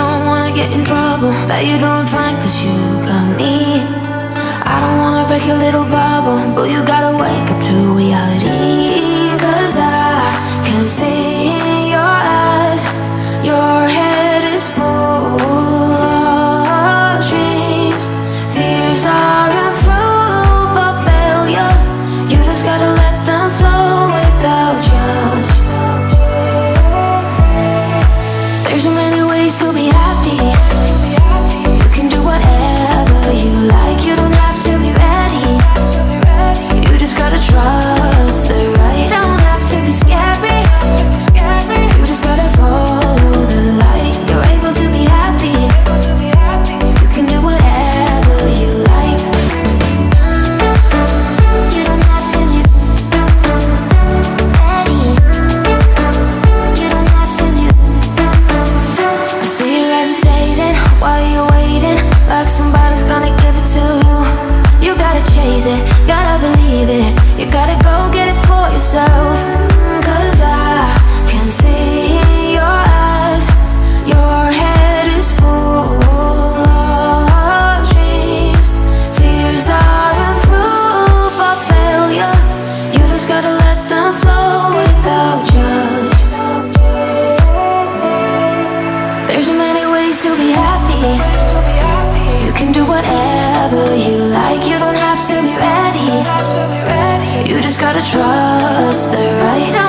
don't wanna get in trouble. That you're doing find cause you got me. I don't wanna break your little bubble. But you still be happy. You can do whatever you like. You don't have to be ready. You just gotta trust the right